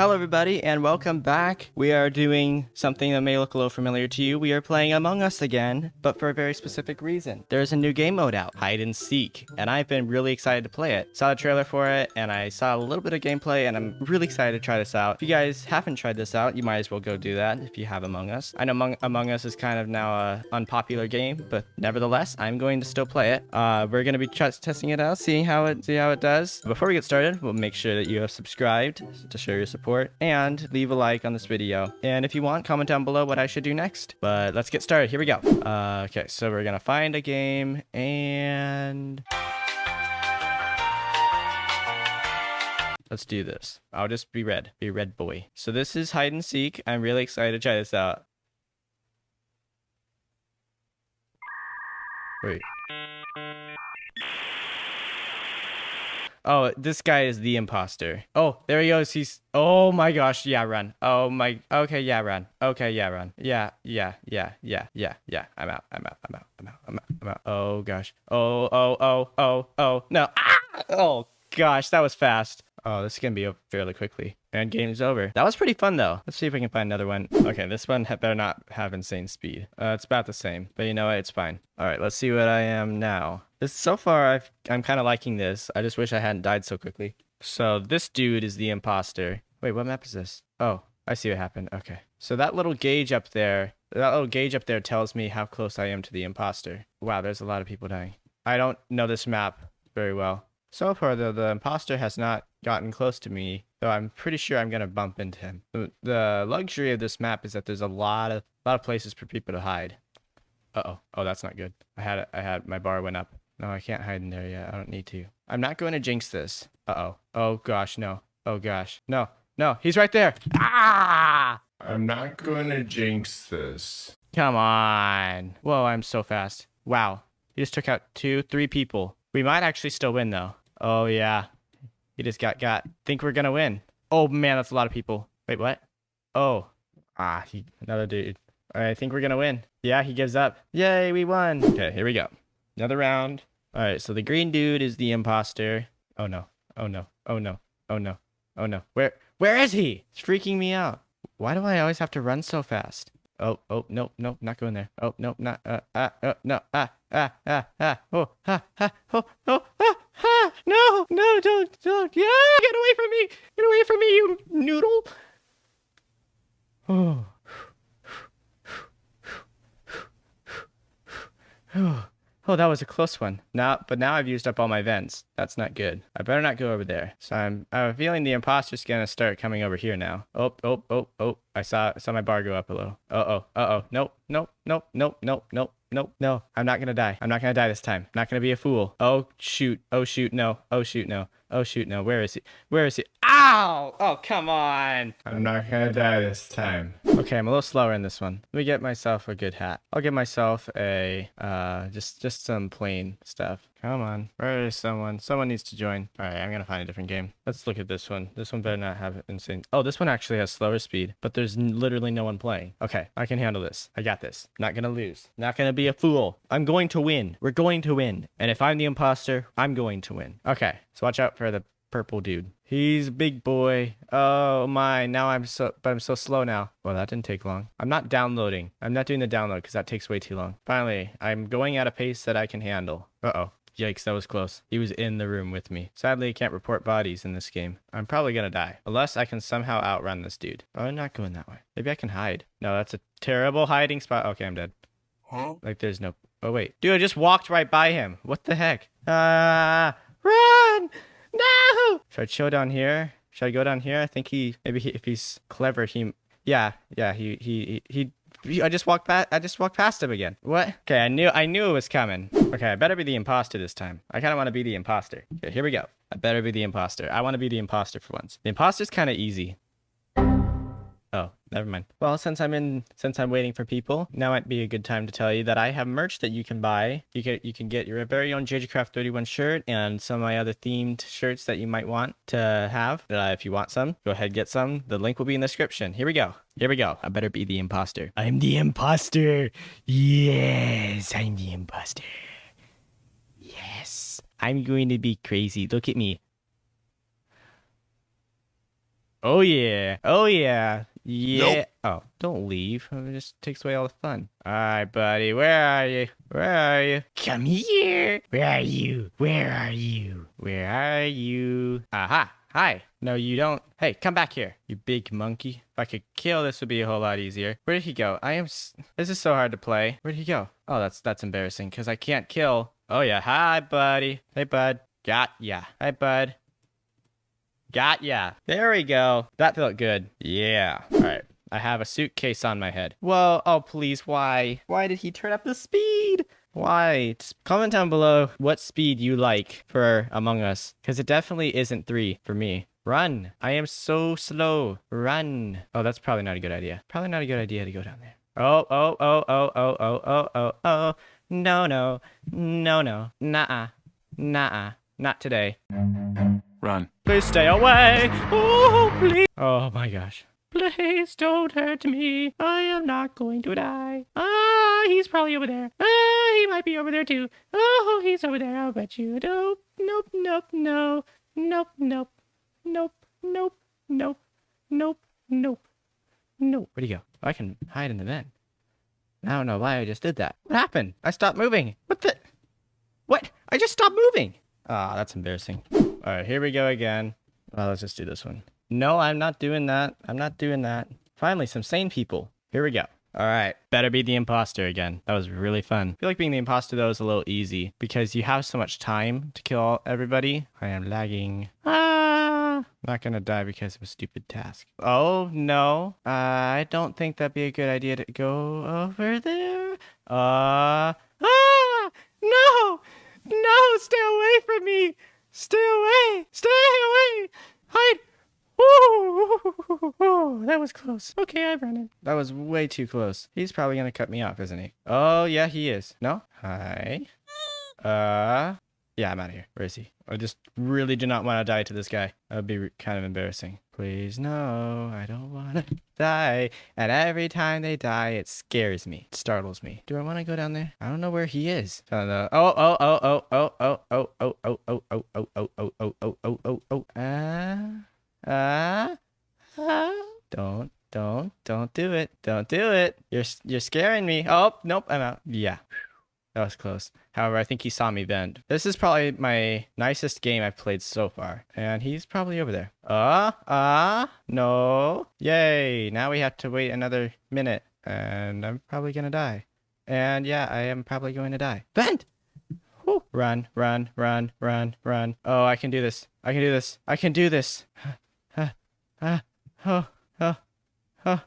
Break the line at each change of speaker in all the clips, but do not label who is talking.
Hello, everybody, and welcome back. We are doing something that may look a little familiar to you. We are playing Among Us again, but for a very specific reason. There's a new game mode out, Hide and Seek, and I've been really excited to play it. Saw the trailer for it, and I saw a little bit of gameplay, and I'm really excited to try this out. If you guys haven't tried this out, you might as well go do that if you have Among Us. I know Among, Among Us is kind of now a unpopular game, but nevertheless, I'm going to still play it. Uh, we're going to be testing it out, seeing how it see how it does. Before we get started, we'll make sure that you have subscribed to show your support and leave a like on this video. And if you want, comment down below what I should do next. But let's get started. Here we go. Uh, okay, so we're gonna find a game and... Let's do this. I'll just be red. Be red boy. So this is hide and seek. I'm really excited to try this out. Wait. Oh, this guy is the imposter. Oh, there he goes. He's. Oh my gosh. Yeah, run. Oh my. Okay, yeah, run. Okay, yeah, run. Yeah, yeah, yeah, yeah, yeah, yeah. I'm out. I'm out. I'm out. I'm out. I'm out. I'm out. Oh gosh. Oh, oh, oh, oh, oh. No. Ah! Oh gosh, that was fast. Oh, this is gonna be over fairly quickly. And game's over. That was pretty fun though. Let's see if we can find another one. Okay, this one better not have insane speed. Uh, it's about the same, but you know what? It's fine. All right, let's see what I am now. This so far, I've, I'm kind of liking this. I just wish I hadn't died so quickly. So this dude is the imposter. Wait, what map is this? Oh, I see what happened. Okay. So that little gauge up there, that little gauge up there tells me how close I am to the imposter. Wow, there's a lot of people dying. I don't know this map very well. So far, though, the imposter has not gotten close to me, though I'm pretty sure I'm going to bump into him. The luxury of this map is that there's a lot of a lot of places for people to hide. Uh-oh. Oh, that's not good. I had I had my bar went up. No, I can't hide in there yet. I don't need to. I'm not going to jinx this. Uh-oh. Oh gosh, no. Oh gosh. No. No, he's right there. Ah!
I'm not going to jinx this.
Come on. Whoa, I'm so fast. Wow. He just took out two, three people. We might actually still win though. Oh yeah. He just got got. Think we're gonna win. Oh man, that's a lot of people. Wait, what? Oh. Ah, he another dude. I think we're gonna win. Yeah, he gives up. Yay, we won. Okay, here we go. Another round. All right, so the green dude is the imposter. Oh no. Oh no. Oh no. Oh no. Oh no. Where where is he? It's freaking me out. Why do I always have to run so fast? Oh, oh, no, no, not going there. Oh, no, not, uh, uh, uh no, ah, ah, ah, ah, oh, ah, ah, oh, oh, ah, ah, no, no, don't, don't, yeah, get away from me, get away from me, you noodle. Oh. Oh. That was a close one. Now, but now I've used up all my vents. That's not good. I better not go over there. So I'm, I'm feeling the imposter's gonna start coming over here now. Oh, oh, oh, oh. I saw, saw my bar go up a little. Uh-oh, uh-oh. Nope, nope, nope, nope, nope, nope. Nope, no, I'm not gonna die. I'm not gonna die this time. I'm not gonna be a fool. Oh, shoot. Oh, shoot, no. Oh, shoot, no. Oh, shoot, no. Where is he? Where is he? Ow! Oh, come on.
I'm not gonna die this time.
Okay, I'm a little slower in this one. Let me get myself a good hat. I'll get myself a, uh, just, just some plain stuff. Come on. Where is someone? Someone needs to join. All right, I'm going to find a different game. Let's look at this one. This one better not have insane. Oh, this one actually has slower speed, but there's literally no one playing. Okay, I can handle this. I got this. Not going to lose. Not going to be a fool. I'm going to win. We're going to win. And if I'm the imposter, I'm going to win. Okay, so watch out for the purple dude. He's a big boy. Oh my, now I'm so, but I'm so slow now. Well, that didn't take long. I'm not downloading. I'm not doing the download because that takes way too long. Finally, I'm going at a pace that I can handle. Uh-oh. Yikes, that was close. He was in the room with me. Sadly, I can't report bodies in this game. I'm probably gonna die. Unless I can somehow outrun this dude. Oh, I'm not going that way. Maybe I can hide. No, that's a terrible hiding spot. Okay, I'm dead. Huh? Like, there's no... Oh, wait. Dude, I just walked right by him. What the heck? Ah! Uh, run! No! Should I chill down here? Should I go down here? I think he... Maybe he, if he's clever, he... Yeah, yeah, he, he, he I just walked past. I just walked past him again. What? Okay, I knew. I knew it was coming. Okay, I better be the imposter this time. I kind of want to be the imposter. Okay, here we go. I better be the imposter. I want to be the imposter for once. The imposter's kind of easy. Oh, never mind. Well, since I'm in, since I'm waiting for people, now might be a good time to tell you that I have merch that you can buy. You can you can get your very own JJCraft 31 shirt and some of my other themed shirts that you might want to have. Uh, if you want some, go ahead and get some. The link will be in the description. Here we go. Here we go. I better be the imposter. I'm the imposter. Yes, I'm the imposter. Yes, I'm going to be crazy. Look at me. Oh yeah. Oh yeah. Yeah. Oh, don't leave. It just takes away all the fun. All right, buddy. Where are you? Where are you? Come here. Where are you? Where are you? Where are you? Aha. Hi. No, you don't. Hey, come back here, you big monkey. If I could kill, this would be a whole lot easier. Where did he go? I am. S- this is so hard to play. Where did he go? Oh, that's that's embarrassing because I can't kill. Oh yeah. Hi, buddy. Hey, bud. Got ya. Hi, bud. Got ya. There we go. That felt good. Yeah. All right. I have a suitcase on my head. Whoa. Oh, please. Why? Why did he turn up the speed? Why? Just comment down below what speed you like for Among Us. Because it definitely isn't three for me. Run. I am so slow. Run. Oh, that's probably not a good idea. Probably not a good idea to go down there. Oh, oh, oh, oh, oh, oh, oh, oh, oh. No, no. No, no. Nah. Nah. Not today.
Run.
Please stay away. Oh, please. Oh my gosh. Please don't hurt me. I am not going to die. Ah, he's probably over there. Ah, he might be over there too. Oh, he's over there. I'll bet you. Nope, nope, nope, no. Nope, nope, nope, nope, nope, nope, nope, nope. Where'd he go? Oh, I can hide in the vent. I don't know why I just did that. What happened? I stopped moving. What the? What? I just stopped moving. Ah, that's embarrassing. All right, here we go again. Well, let's just do this one. No, I'm not doing that. I'm not doing that. Finally, some sane people. Here we go. All right, better be the imposter again. That was really fun. I feel like being the imposter though is a little easy because you have so much time to kill everybody. I am lagging. Ah, not gonna die because of a stupid task. Oh no, uh, I don't think that'd be a good idea to go over there. Uh, ah, no, no, stay away from me. Stay away, stay away. Hide. Ooh, was close. Okay, I'm running. That was way too close. He's probably gonna cut me off, isn't he? Oh, yeah, he is. No? Hi. Uh, yeah, I'm out of here. Where is he? I just really do not want to die to this guy. That would be kind of embarrassing. Please, no, I don't want to die. And every time they die, it scares me. It startles me. Do I want to go down there? I don't know where he is. I. Oh, oh, oh, oh, oh, oh, oh, oh, oh, oh, oh, oh, oh, oh, oh, oh, oh, oh, oh. Ah. Ah, ah. Don't, don't, don't do it. Don't do it. You're you're scaring me. Oh, nope, I'm out. Yeah. That was close. However, I think he saw me vent. This is probably my nicest game I've played so far. And he's probably over there. Ah, uh, ah, uh, no. Yay. Now we have to wait another minute. And I'm probably gonna die. And yeah, I am probably going to die. Vent! Woo. Run, run, run, run, run. Oh, I can do this. I can do this. I can do this. Oh, oh,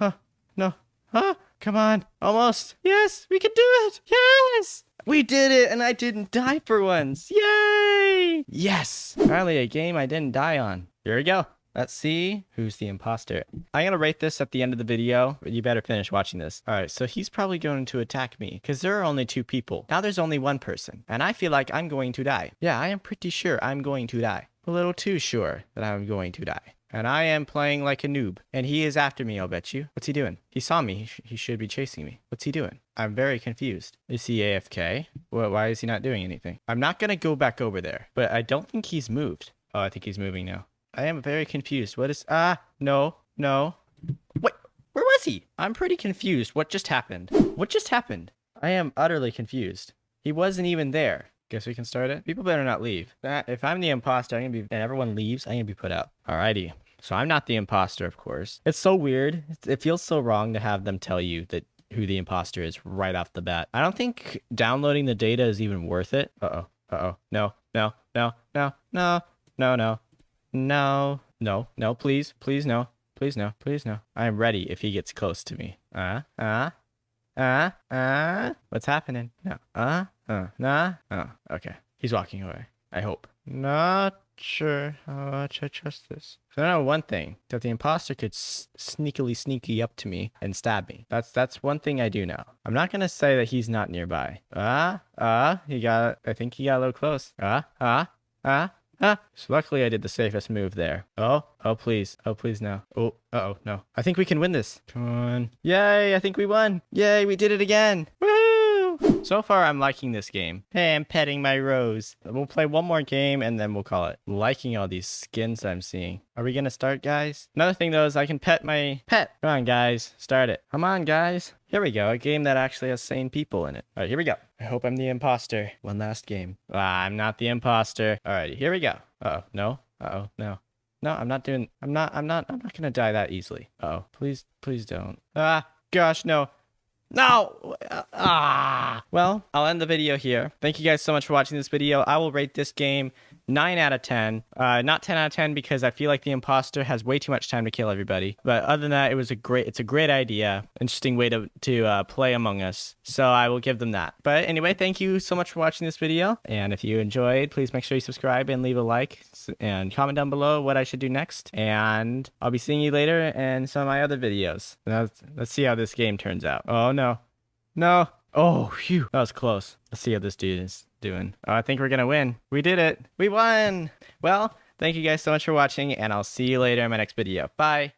oh, no. Huh? Come on. Almost. Yes, we can do it. Yes. We did it, and I didn't die for once. Yay! Yes. Finally, a game I didn't die on. Here we go. Let's see who's the imposter. I'm going to rate this at the end of the video, but you better finish watching this. All right, so he's probably going to attack me because there are only two people. Now there's only one person, and I feel like I'm going to die. Yeah, I am pretty sure I'm going to die. A little too sure that I'm going to die. And I am playing like a noob. And he is after me, I'll bet you. What's he doing? He saw me. He, sh he should be chasing me. What's he doing? I'm very confused. Is he AFK? Why is he not doing anything? I'm not going to go back over there, but I don't think he's moved. Oh, I think he's moving now. I am very confused. What is... Ah, no, no. Wait, where was he? I'm pretty confused. What just happened? What just happened? I am utterly confused. He wasn't even there. Guess we can start it. People better not leave. If I'm the imposter, I'm gonna be, and everyone leaves, I'm gonna be put out. Alrighty. So I'm not the imposter, of course. It's so weird. It feels so wrong to have them tell you that who the imposter is right off the bat. I don't think downloading the data is even worth it. Uh-oh. Uh-oh. No. No. No. No. No. No. No. No. No. No. Please. Please no. Please no. Please no. I am ready if he gets close to me. Uh. Uh. Uh. Uh. What's happening? No. Uh. Uh. Nah. Oh. Okay. He's walking away. I hope. Not sure how much I trust this. So I know one thing that the imposter could sneakily sneaky up to me and stab me. That's that's one thing I do know. I'm not gonna say that he's not nearby. Ah, ah, he got. I think he got a little close. Ah, ah, ah. Ah, so luckily I did the safest move there. Oh, oh please, oh please no. Oh, uh oh, no. I think we can win this. Come on. Yay, I think we won. Yay, we did it again. Woo! So far, I'm liking this game. Hey, I'm petting my rose. We'll play one more game and then we'll call it. Liking all these skins I'm seeing. Are we gonna start, guys? Another thing though is I can pet my pet. Come on, guys. Start it. Come on, guys. Here we go. A game that actually has sane people in it. All right, here we go. I hope I'm the imposter. One last game. Ah, I'm not the imposter. All right, here we go. Uh oh, no. Uh oh, no. No, I'm not doing. I'm not. I'm not. I'm not gonna die that easily. Uh oh, please, please don't. Ah, gosh, no. No! Ah! Well, I'll end the video here. Thank you guys so much for watching this video. I will rate this game 9 out of 10. Uh, not 10 out of 10 because I feel like the imposter has way too much time to kill everybody. But other than that, it was a great, it's a great idea. Interesting way to, to uh, play Among Us. So I will give them that. But anyway, thank you so much for watching this video. And if you enjoyed, please make sure you subscribe and leave a like and comment down below what I should do next. And I'll be seeing you later in some of my other videos. Let's, let's see how this game turns out. Oh no. No. Oh, phew. That was close. Let's see how this dude is doing. I think we're going to win. We did it. We won. Well, thank you guys so much for watching, and I'll see you later in my next video. Bye.